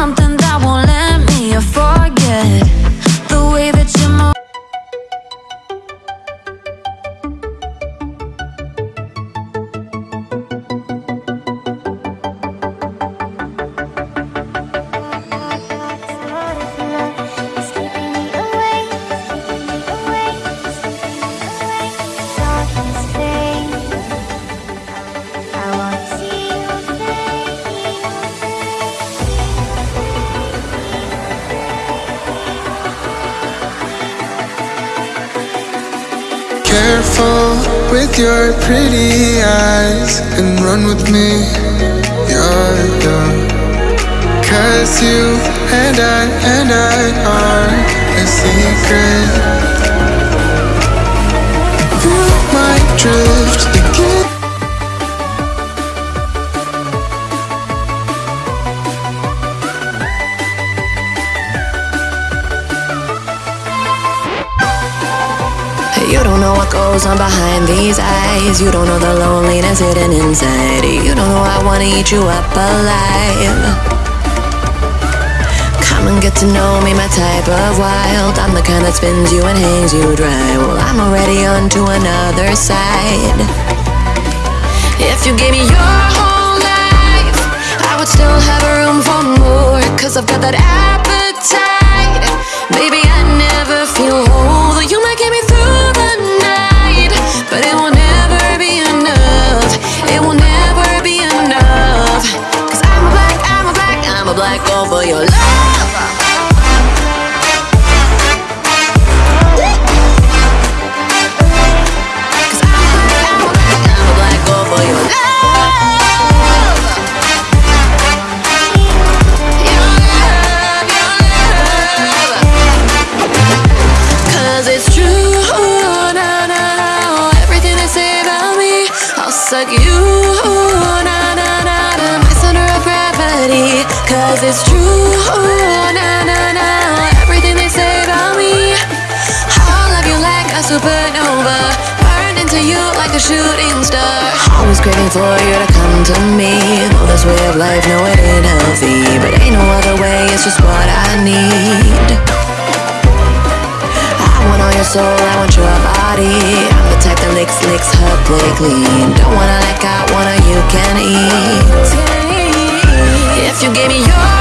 something that won't let me forget Careful with your pretty eyes and run with me. Yeah, yeah. Cause you and I and I are a secret. You might drift You don't know what goes on behind these eyes. You don't know the loneliness hidden inside. You don't know I wanna eat you up alive. Come and get to know me, my type of wild. I'm the kind that spins you and hangs you dry. Well, I'm already on to another side. If you gave me your whole life, I would still have room for more. Cause I've got that appetite. Say about me, I'll suck you, Cause it's true, oh, na na na. Everything they say about me, I'll love you like a supernova. Burn into you like a shooting star. Always craving for you to come to me. Know this way of life, no, it ain't healthy. But ain't no other way, it's just what I need. I want all your soul, I want your body. I'm the type that licks, licks her play clean. Don't wanna let go, wanna you can eat give me your